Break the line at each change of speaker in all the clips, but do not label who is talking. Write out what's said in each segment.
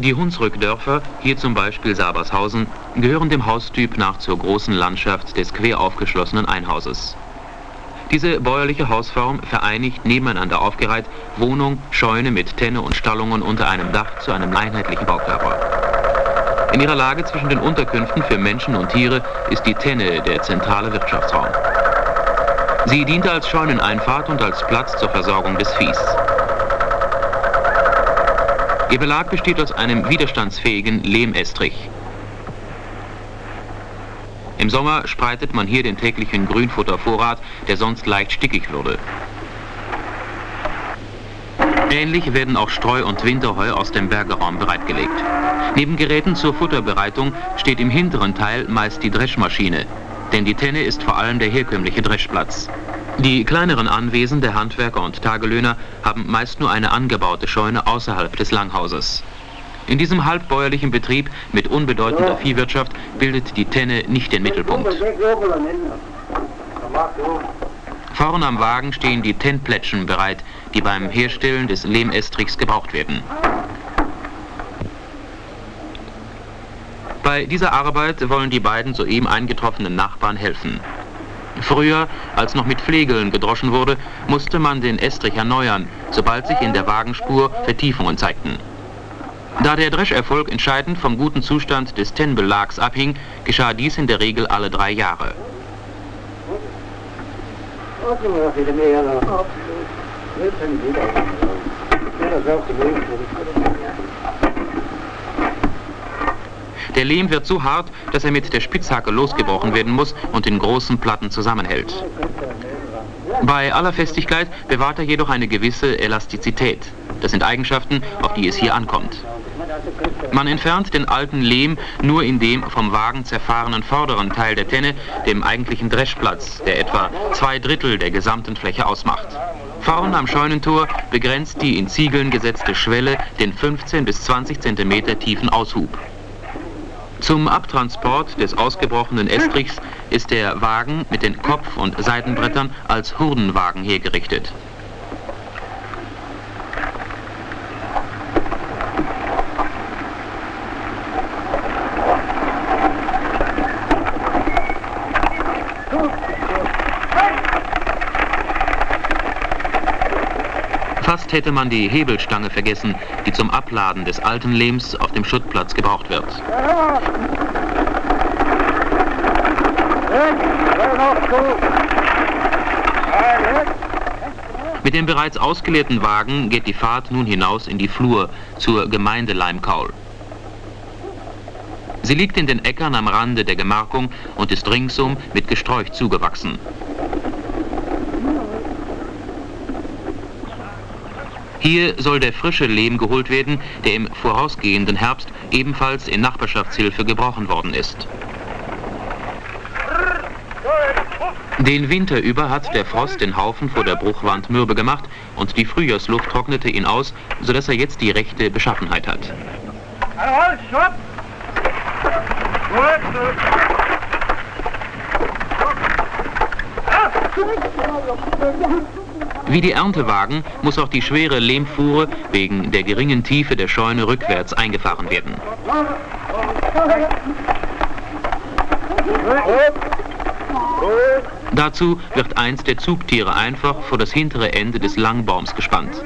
Die Hunsrückdörfer, hier zum Beispiel Sabershausen, gehören dem Haustyp nach zur großen Landschaft des quer aufgeschlossenen Einhauses. Diese bäuerliche Hausform vereinigt nebeneinander aufgereiht Wohnung, Scheune mit Tenne und Stallungen unter einem Dach zu einem einheitlichen Baukörper. In ihrer Lage zwischen den Unterkünften für Menschen und Tiere ist die Tenne der zentrale Wirtschaftsraum. Sie diente als Scheuneneinfahrt und als Platz zur Versorgung des Viehs. Ihr Belag besteht aus einem widerstandsfähigen Lehmestrich. Im Sommer spreitet man hier den täglichen Grünfuttervorrat, der sonst leicht stickig würde. Ähnlich werden auch Streu- und Winterheu aus dem Bergeraum bereitgelegt. Neben Geräten zur Futterbereitung steht im hinteren Teil meist die Dreschmaschine, denn die Tenne ist vor allem der herkömmliche Dreschplatz. Die kleineren Anwesen der Handwerker und Tagelöhner haben meist nur eine angebaute Scheune außerhalb des Langhauses. In diesem halbbäuerlichen Betrieb mit unbedeutender Viehwirtschaft bildet die Tenne nicht den Mittelpunkt. Vorn am Wagen stehen die Tennplätschen bereit, die beim Herstellen des Lehmestrichs gebraucht werden. Bei dieser Arbeit wollen die beiden soeben eingetroffenen Nachbarn helfen. Früher, als noch mit Flegeln gedroschen wurde, musste man den Estrich erneuern, sobald sich in der Wagenspur Vertiefungen zeigten. Da der Drescherfolg entscheidend vom guten Zustand des Tennbelags abhing, geschah dies in der Regel alle drei Jahre. Der Lehm wird so hart, dass er mit der Spitzhacke losgebrochen werden muss und in großen Platten zusammenhält. Bei aller Festigkeit bewahrt er jedoch eine gewisse Elastizität. Das sind Eigenschaften, auf die es hier ankommt. Man entfernt den alten Lehm nur in dem vom Wagen zerfahrenen vorderen Teil der Tenne, dem eigentlichen Dreschplatz, der etwa zwei Drittel der gesamten Fläche ausmacht. Vorn am Scheunentor begrenzt die in Ziegeln gesetzte Schwelle den 15 bis 20 cm tiefen Aushub. Zum Abtransport des ausgebrochenen Estrichs ist der Wagen mit den Kopf- und Seitenbrettern als Hurdenwagen hergerichtet. Fast hätte man die Hebelstange vergessen, die zum Abladen des alten Lehms auf dem Schuttplatz gebraucht wird. Mit dem bereits ausgeleerten Wagen geht die Fahrt nun hinaus in die Flur zur Gemeinde Leimkaul. Sie liegt in den Äckern am Rande der Gemarkung und ist ringsum mit Gesträuch zugewachsen. Hier soll der frische Lehm geholt werden, der im vorausgehenden Herbst ebenfalls in Nachbarschaftshilfe gebrochen worden ist. Den Winter über hat der Frost den Haufen vor der Bruchwand mürbe gemacht und die Frühjahrsluft trocknete ihn aus, sodass er jetzt die rechte Beschaffenheit hat. Wie die Erntewagen muss auch die schwere Lehmfuhre wegen der geringen Tiefe der Scheune rückwärts eingefahren werden. Dazu wird eins der Zugtiere einfach vor das hintere Ende des Langbaums gespannt.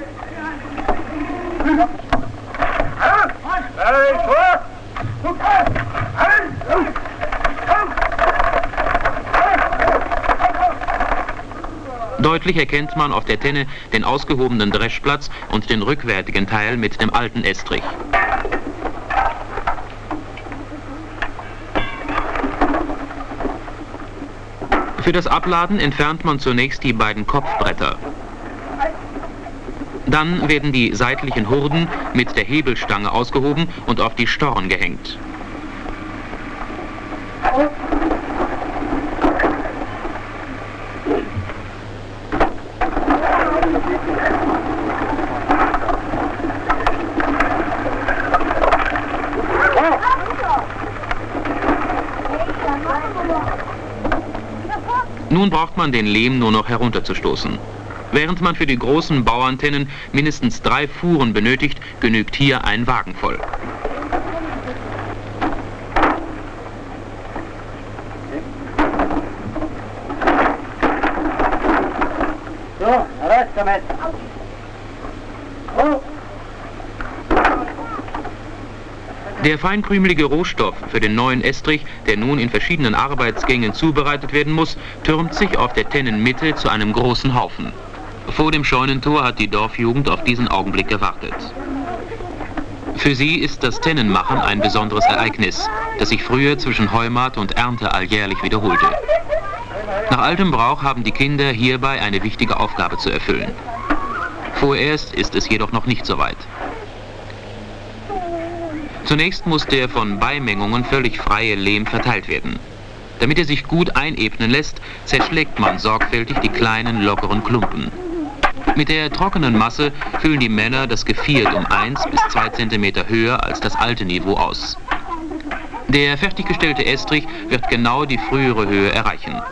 Deutlich erkennt man auf der Tenne den ausgehobenen Dreschplatz und den rückwärtigen Teil mit dem alten Estrich. Für das Abladen entfernt man zunächst die beiden Kopfbretter. Dann werden die seitlichen Hurden mit der Hebelstange ausgehoben und auf die Storn gehängt. Nun braucht man den Lehm nur noch herunterzustoßen. Während man für die großen Bauantennen mindestens drei Fuhren benötigt, genügt hier ein Wagen voll. So, raus damit. Oh. Der feinkrümelige Rohstoff für den neuen Estrich, der nun in verschiedenen Arbeitsgängen zubereitet werden muss, türmt sich auf der Tennenmitte zu einem großen Haufen. Vor dem Scheunentor hat die Dorfjugend auf diesen Augenblick gewartet. Für sie ist das Tennenmachen ein besonderes Ereignis, das sich früher zwischen Heumat und Ernte alljährlich wiederholte. Nach altem Brauch haben die Kinder hierbei eine wichtige Aufgabe zu erfüllen. Vorerst ist es jedoch noch nicht so weit. Zunächst muss der von Beimengungen völlig freie Lehm verteilt werden. Damit er sich gut einebnen lässt, zerschlägt man sorgfältig die kleinen, lockeren Klumpen. Mit der trockenen Masse füllen die Männer das Geviert um 1 bis 2 cm höher als das alte Niveau aus. Der fertiggestellte Estrich wird genau die frühere Höhe erreichen.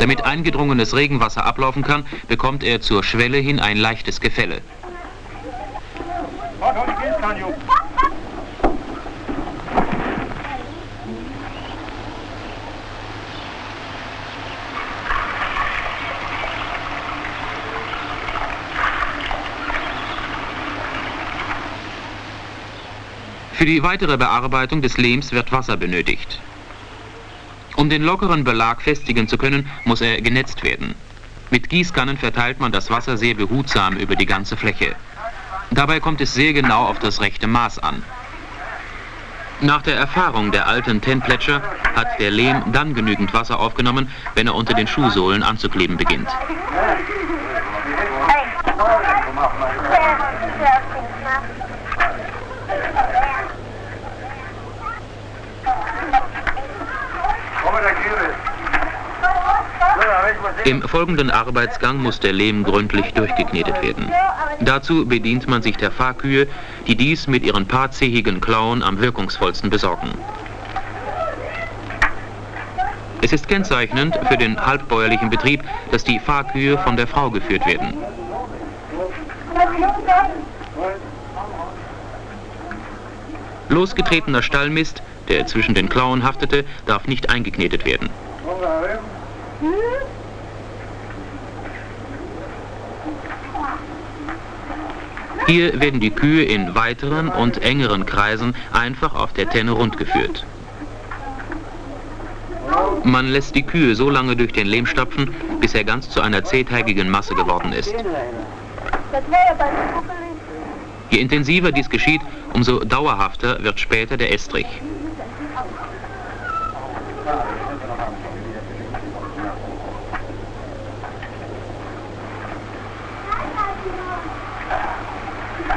Damit eingedrungenes Regenwasser ablaufen kann, bekommt er zur Schwelle hin ein leichtes Gefälle. Für die weitere Bearbeitung des Lehms wird Wasser benötigt. Um den lockeren Belag festigen zu können, muss er genetzt werden. Mit Gießkannen verteilt man das Wasser sehr behutsam über die ganze Fläche. Dabei kommt es sehr genau auf das rechte Maß an. Nach der Erfahrung der alten Tenplätscher hat der Lehm dann genügend Wasser aufgenommen, wenn er unter den Schuhsohlen anzukleben beginnt. Im folgenden Arbeitsgang muss der Lehm gründlich durchgeknetet werden. Dazu bedient man sich der Fahrkühe, die dies mit ihren paarzähigen Klauen am wirkungsvollsten besorgen. Es ist kennzeichnend für den halbbäuerlichen Betrieb, dass die Fahrkühe von der Frau geführt werden. Losgetretener Stallmist, der zwischen den Klauen haftete, darf nicht eingeknetet werden. Hier werden die Kühe in weiteren und engeren Kreisen einfach auf der Tenne rundgeführt. Man lässt die Kühe so lange durch den Lehm stapfen, bis er ganz zu einer zähteigigen Masse geworden ist. Je intensiver dies geschieht, umso dauerhafter wird später der Estrich.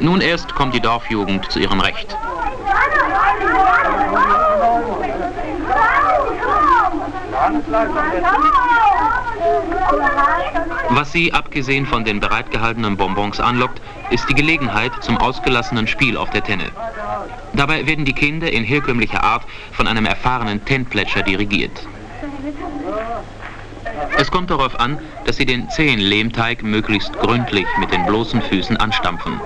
Nun erst kommt die Dorfjugend zu ihrem Recht. Was sie, abgesehen von den bereitgehaltenen Bonbons, anlockt, ist die Gelegenheit zum ausgelassenen Spiel auf der Tenne. Dabei werden die Kinder in herkömmlicher Art von einem erfahrenen Tennplätscher dirigiert. Es kommt darauf an, dass Sie den zähen Lehmteig möglichst gründlich mit den bloßen Füßen anstampfen.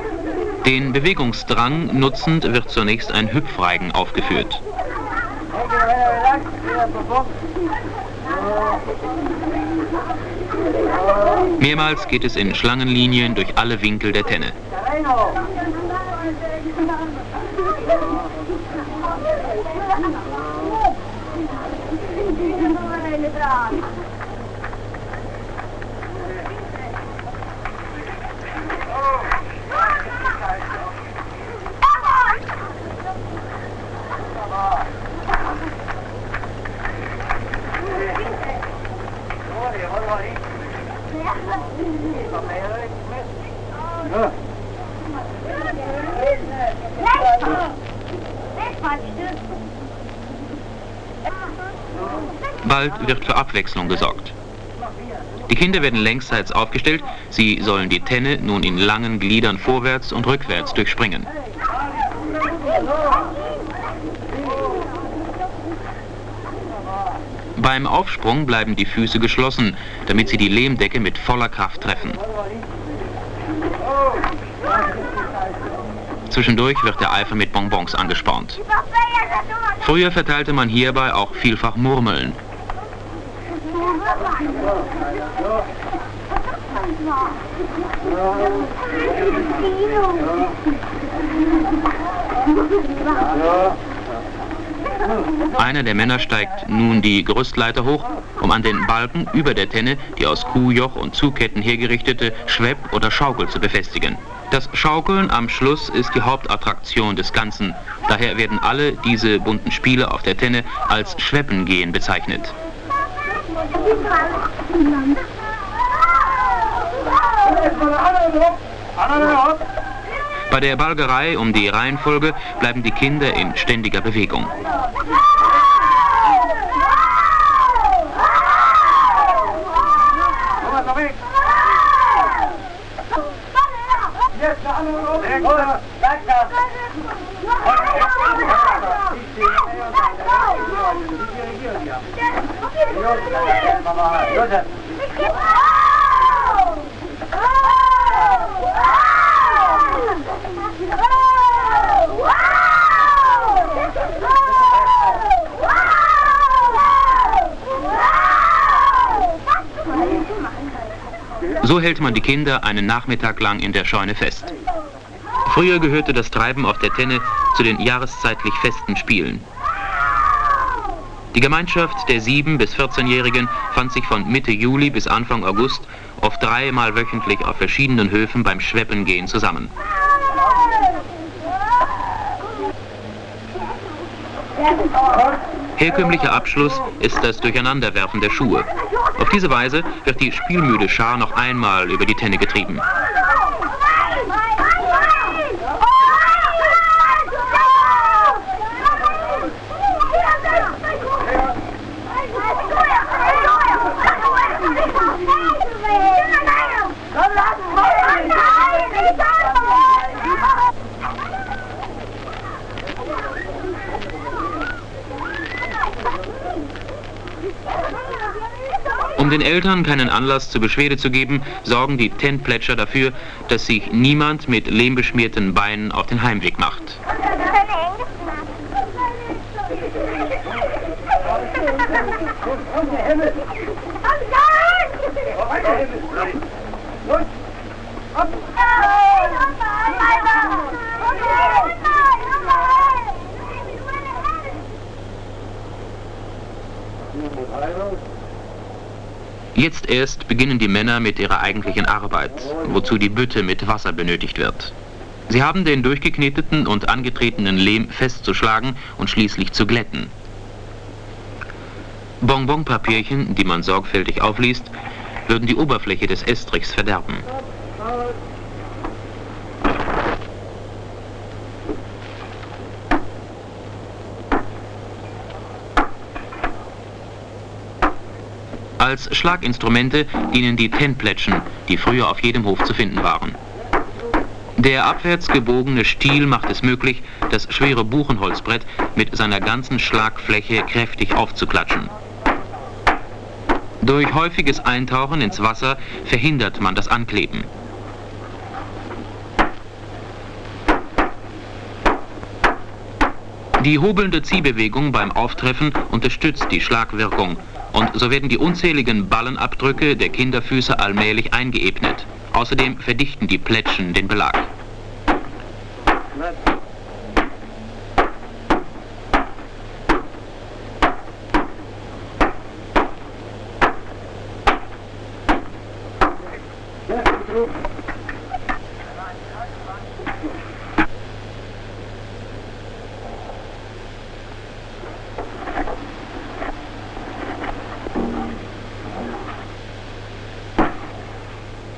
Den Bewegungsdrang nutzend wird zunächst ein Hüpfreigen aufgeführt. Mehrmals geht es in Schlangenlinien durch alle Winkel der Tenne. Thank you. Bald wird für Abwechslung gesorgt. Die Kinder werden längsseits aufgestellt, sie sollen die Tenne nun in langen Gliedern vorwärts und rückwärts durchspringen. Beim Aufsprung bleiben die Füße geschlossen, damit sie die Lehmdecke mit voller Kraft treffen. Zwischendurch wird der Eifer mit Bonbons angespornt. Früher verteilte man hierbei auch vielfach Murmeln. Einer der Männer steigt nun die Gerüstleiter hoch, um an den Balken über der Tenne die aus Kuhjoch und Zugketten hergerichtete Schwepp- oder Schaukel zu befestigen. Das Schaukeln am Schluss ist die Hauptattraktion des Ganzen. Daher werden alle diese bunten Spiele auf der Tenne als Schweppengehen bezeichnet. Bei der Balgerei um die Reihenfolge bleiben die Kinder in ständiger Bewegung. So hält man die Kinder einen Nachmittag lang in der Scheune fest. Früher gehörte das Treiben auf der Tenne zu den jahreszeitlich festen Spielen. Die Gemeinschaft der 7- bis 14-Jährigen fand sich von Mitte Juli bis Anfang August oft dreimal wöchentlich auf verschiedenen Höfen beim Schweppengehen zusammen. Herkömmlicher Abschluss ist das Durcheinanderwerfen der Schuhe. Auf diese Weise wird die spielmüde Schar noch einmal über die Tenne getrieben. Um den Eltern keinen Anlass zur Beschwerde zu geben, sorgen die Tentplätscher dafür, dass sich niemand mit lehmbeschmierten Beinen auf den Heimweg macht. Jetzt erst beginnen die Männer mit ihrer eigentlichen Arbeit, wozu die Bütte mit Wasser benötigt wird. Sie haben den durchgekneteten und angetretenen Lehm festzuschlagen und schließlich zu glätten. Bonbonpapierchen, die man sorgfältig aufliest, würden die Oberfläche des Estrichs verderben. Als Schlaginstrumente dienen die Tentplätschen, die früher auf jedem Hof zu finden waren. Der abwärts gebogene Stiel macht es möglich, das schwere Buchenholzbrett mit seiner ganzen Schlagfläche kräftig aufzuklatschen. Durch häufiges Eintauchen ins Wasser verhindert man das Ankleben. Die hobelnde Ziehbewegung beim Auftreffen unterstützt die Schlagwirkung und so werden die unzähligen Ballenabdrücke der Kinderfüße allmählich eingeebnet. Außerdem verdichten die Plätschen den Belag.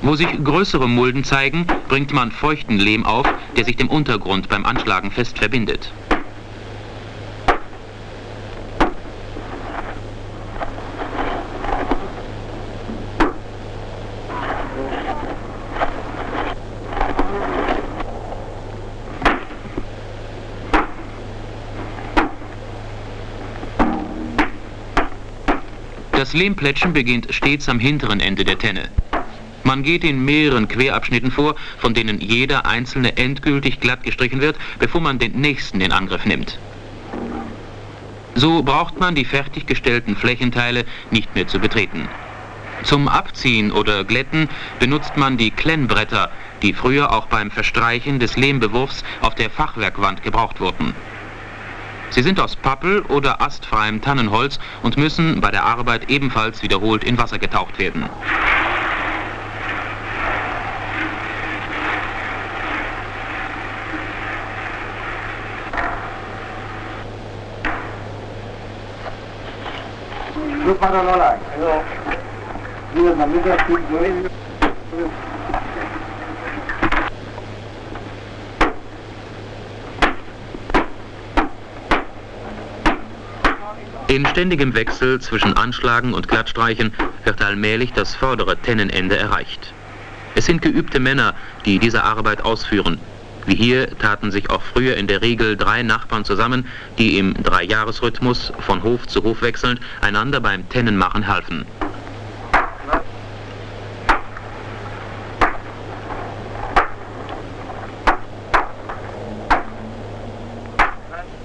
Wo sich größere Mulden zeigen, bringt man feuchten Lehm auf, der sich dem Untergrund beim Anschlagen fest verbindet. Das Lehmplätschen beginnt stets am hinteren Ende der Tenne. Man geht in mehreren Querabschnitten vor, von denen jeder einzelne endgültig glatt gestrichen wird, bevor man den nächsten in Angriff nimmt. So braucht man die fertiggestellten Flächenteile nicht mehr zu betreten. Zum Abziehen oder Glätten benutzt man die Klennbretter, die früher auch beim Verstreichen des Lehmbewurfs auf der Fachwerkwand gebraucht wurden. Sie sind aus Pappel oder astfreiem Tannenholz und müssen bei der Arbeit ebenfalls wiederholt in Wasser getaucht werden. In ständigem Wechsel zwischen Anschlagen und Glattstreichen wird allmählich das vordere Tennenende erreicht. Es sind geübte Männer, die diese Arbeit ausführen. Wie hier taten sich auch früher in der Regel drei Nachbarn zusammen, die im Dreijahresrhythmus von Hof zu Hof wechselnd einander beim Tennenmachen halfen.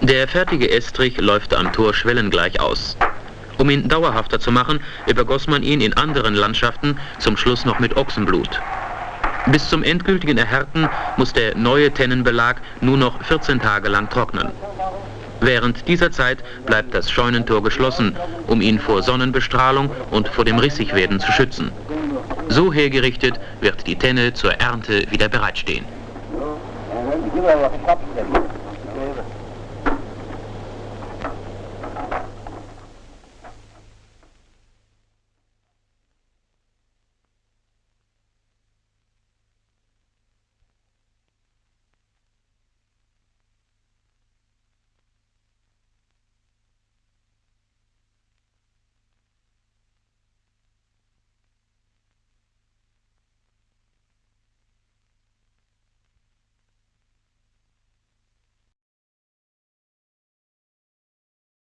Der fertige Estrich läuft am Tor schwellengleich aus. Um ihn dauerhafter zu machen, übergoss man ihn in anderen Landschaften zum Schluss noch mit Ochsenblut. Bis zum endgültigen Erhärten muss der neue Tennenbelag nur noch 14 Tage lang trocknen. Während dieser Zeit bleibt das Scheunentor geschlossen, um ihn vor Sonnenbestrahlung und vor dem Rissigwerden zu schützen. So hergerichtet wird die Tenne zur Ernte wieder bereitstehen.